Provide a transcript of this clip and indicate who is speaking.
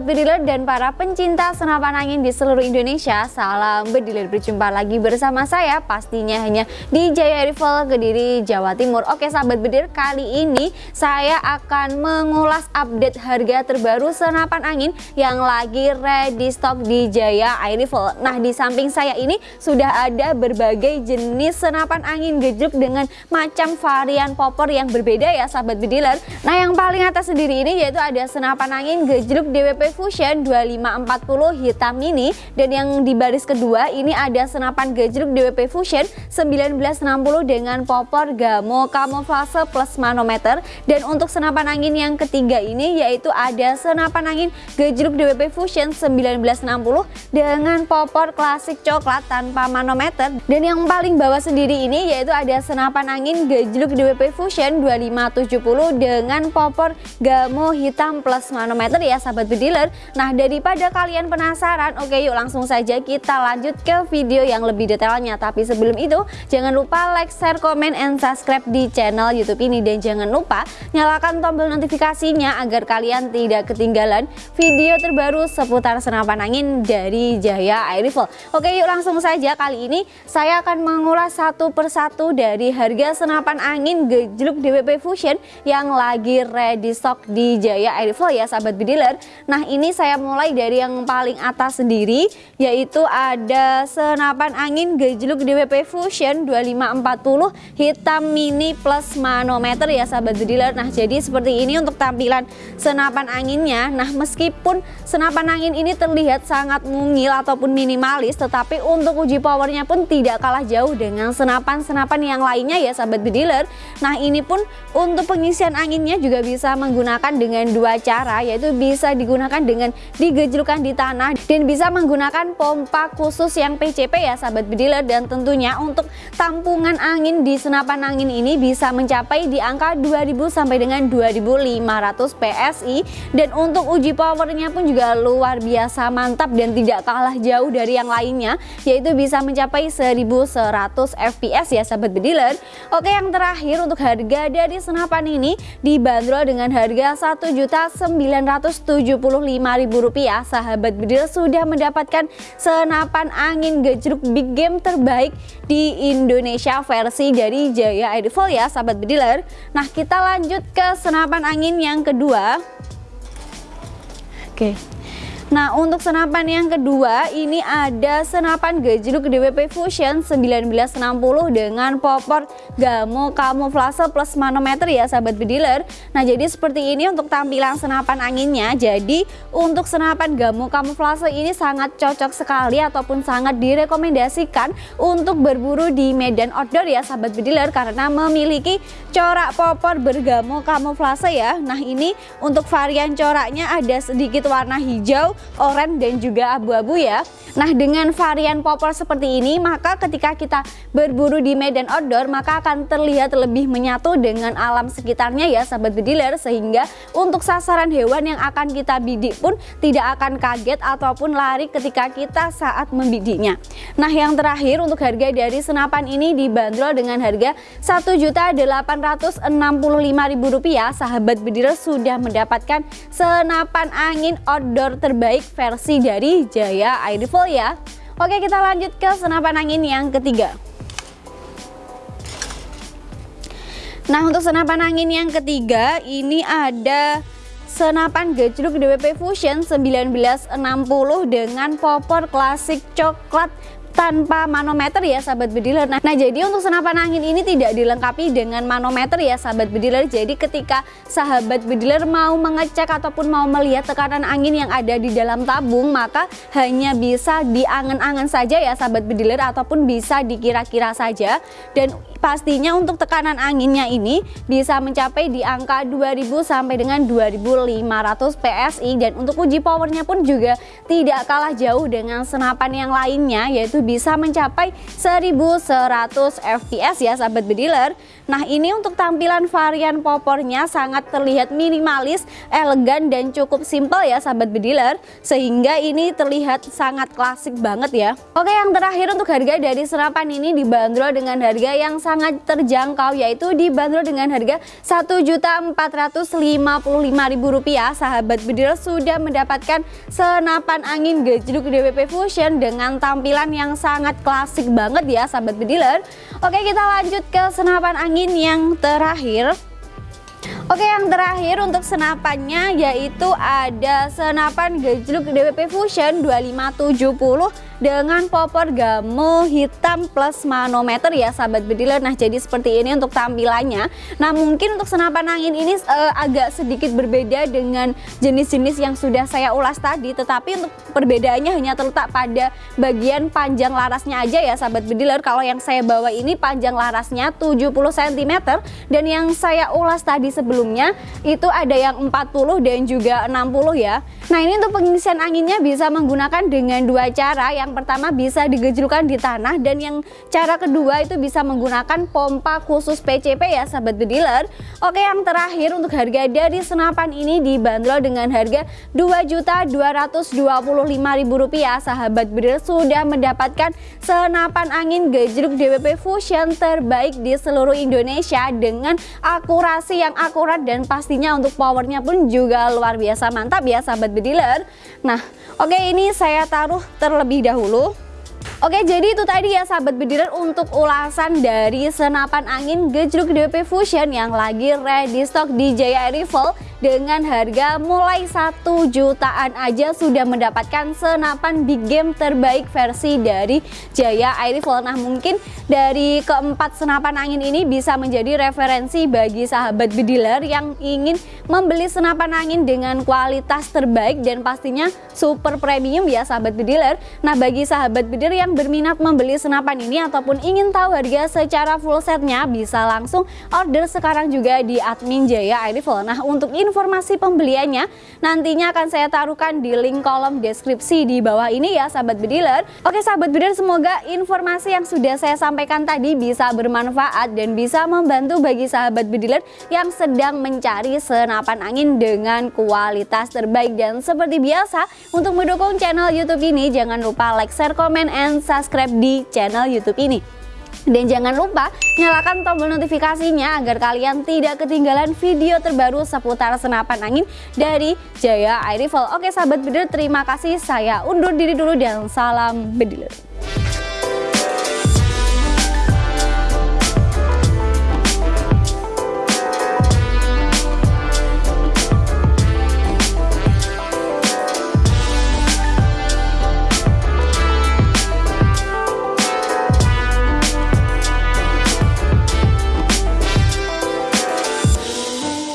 Speaker 1: Sobat Bediler dan para pencinta senapan angin di seluruh Indonesia Salam Bediler, berjumpa lagi bersama saya pastinya hanya di Jaya Rifle Kediri, Jawa Timur. Oke Sobat Bediler, kali ini saya akan mengulas update harga terbaru senapan angin Yang lagi ready stock di Jaya Air Nah di samping saya ini sudah ada berbagai jenis senapan angin gejruk dengan macam varian popor yang berbeda ya Sobat Bediler. Nah yang paling atas sendiri ini yaitu ada senapan angin gejruk DWP Fusion 2540 hitam mini dan yang di baris kedua ini ada senapan gejruk DWP Fusion 1960 dengan popor gamo kamuflase plus manometer. Dan untuk senapan angin yang ketiga ini yaitu ada senapan angin gejruk DWP Fusion 1960 dengan popor klasik coklat tanpa manometer. Dan yang paling bawah sendiri ini yaitu ada senapan angin gejruk DWP Fusion 2570 dengan popor gamo hitam plus manometer. Ya sahabat bediler Nah daripada kalian penasaran oke yuk langsung saja kita lanjut ke video yang lebih detailnya. Tapi sebelum itu jangan lupa like, share, komen, and subscribe di channel youtube ini. Dan jangan lupa nyalakan tombol notifikasinya agar kalian tidak ketinggalan video terbaru seputar senapan angin dari Jaya Air Rifle. Oke yuk langsung saja. Kali ini saya akan mengulas satu persatu dari harga senapan angin gejluk DWP Fusion yang lagi ready stock di Jaya Air Rifle ya sahabat bediler Nah ini saya mulai dari yang paling atas sendiri yaitu ada senapan angin gejluk DWP Fusion 2540 hitam mini plus manometer ya sahabat bediler Nah jadi seperti ini untuk tampilan senapan anginnya. Nah meskipun senapan angin ini terlihat sangat mungil ataupun minimalis tetapi untuk uji powernya pun tidak kalah jauh dengan senapan-senapan yang lainnya ya sahabat bediler Nah ini pun untuk pengisian anginnya juga bisa menggunakan dengan dua cara yaitu bisa bisa digunakan dengan digejulkan di tanah dan bisa menggunakan pompa khusus yang PCP ya sahabat bediler dan tentunya untuk tampungan angin di senapan angin ini bisa mencapai di angka 2000 sampai dengan 2500 PSI dan untuk uji powernya pun juga luar biasa mantap dan tidak kalah jauh dari yang lainnya yaitu bisa mencapai 1100 fps ya sahabat bediler oke yang terakhir untuk harga dari senapan ini dibanderol dengan harga 1.900 Rp175.000 sahabat bedil sudah mendapatkan senapan angin gejruk big game terbaik di Indonesia versi dari Jaya Airfall ya sahabat bediler. Nah kita lanjut ke senapan angin yang kedua. Oke Nah untuk senapan yang kedua ini ada senapan gejluk DWP Fusion 1960 dengan popor gamo kamuflase plus manometer ya sahabat bediler Nah jadi seperti ini untuk tampilan senapan anginnya. Jadi untuk senapan gamo kamuflase ini sangat cocok sekali ataupun sangat direkomendasikan untuk berburu di medan outdoor ya sahabat bediler Karena memiliki corak popor bergamo kamuflase ya. Nah ini untuk varian coraknya ada sedikit warna hijau oranye dan juga abu-abu ya. Nah dengan varian popor seperti ini maka ketika kita berburu di medan outdoor maka akan terlihat lebih menyatu dengan alam sekitarnya ya sahabat bediler sehingga untuk sasaran hewan yang akan kita bidik pun tidak akan kaget ataupun lari ketika kita saat membidiknya. Nah yang terakhir untuk harga dari senapan ini dibanderol dengan harga Rp1.865.000 sahabat bediler sudah mendapatkan senapan angin outdoor terbaik versi dari Jaya Air Rifle ya. Oke kita lanjut ke senapan angin yang ketiga. Nah untuk senapan angin yang ketiga ini ada senapan gejruk DWP Fusion 1960 dengan popor klasik coklat tanpa manometer ya sahabat bediler nah, nah jadi untuk senapan angin ini tidak dilengkapi dengan manometer ya sahabat bediler jadi ketika sahabat bediler mau mengecek ataupun mau melihat tekanan angin yang ada di dalam tabung maka hanya bisa diangan-angan saja ya sahabat bediler ataupun bisa dikira-kira saja. Dan pastinya untuk tekanan anginnya ini bisa mencapai di angka 2000 sampai dengan 2500 PSI dan untuk uji powernya pun juga tidak kalah jauh dengan senapan yang lainnya yaitu bisa mencapai 1100 fps ya sahabat bediler Nah ini untuk tampilan varian popornya sangat terlihat minimalis, elegan dan cukup simple ya sahabat bediler Sehingga ini terlihat sangat klasik banget ya. Oke yang terakhir untuk harga dari senapan ini dibanderol dengan harga yang sangat terjangkau yaitu dibanderol dengan harga Rp1.455.000 sahabat bediler sudah mendapatkan senapan angin gejluk DWP Fusion dengan tampilan yang sangat klasik banget ya sahabat bediler Oke kita lanjut ke senapan angin yang terakhir. Oke yang terakhir untuk senapannya yaitu ada senapan gejluk DWP Fusion 2570 dengan popor gamu hitam plus manometer ya sahabat bediler nah jadi seperti ini untuk tampilannya. Nah mungkin untuk senapan angin ini uh, agak sedikit berbeda dengan jenis-jenis yang sudah saya ulas tadi. Tetapi untuk perbedaannya hanya terletak pada bagian panjang larasnya aja ya sahabat bediler kalau yang saya bawa ini panjang larasnya 70 cm dan yang saya ulas tadi sebelumnya itu ada yang 40 dan juga 60 ya. Nah ini untuk pengisian anginnya bisa menggunakan dengan dua cara. Yang yang pertama bisa digejulkan di tanah dan yang cara kedua itu bisa menggunakan pompa khusus PCP ya sahabat bediler Oke yang terakhir untuk harga dari senapan ini dibanderol dengan harga Rp2.225.000 sahabat bediler sudah mendapatkan senapan angin gejruk DWP Fusion terbaik di seluruh Indonesia dengan akurasi yang akurat dan pastinya untuk powernya pun juga luar biasa. Mantap ya sahabat bediler Nah oke ini saya taruh terlebih dahulu dahulu Oke jadi itu tadi ya sahabat bediler untuk ulasan dari senapan angin gejruk DP Fusion yang lagi ready stock di Jaya Rival dengan harga mulai satu jutaan aja sudah mendapatkan senapan big game terbaik versi dari Jaya Air Rifle. Nah mungkin dari keempat senapan angin ini bisa menjadi referensi bagi sahabat bediler yang ingin membeli senapan angin dengan kualitas terbaik dan pastinya super premium ya sahabat bediler. Nah bagi sahabat bediler yang berminat membeli senapan ini ataupun ingin tahu harga secara full setnya bisa langsung order sekarang juga di admin Jaya Air Rifle. Nah untuk ini informasi pembeliannya nantinya akan saya taruhkan di link kolom deskripsi di bawah ini ya sahabat bediler. Oke sahabat bediler semoga informasi yang sudah saya sampaikan tadi bisa bermanfaat dan bisa membantu bagi sahabat bediler yang sedang mencari senapan angin dengan kualitas terbaik dan seperti biasa untuk mendukung channel YouTube ini jangan lupa like, share, comment, and subscribe di channel YouTube ini. Dan jangan lupa nyalakan tombol notifikasinya agar kalian tidak ketinggalan video terbaru seputar senapan angin dari Jaya Air Rifle. Oke sahabat bediler terima kasih saya undur diri dulu dan salam bediler.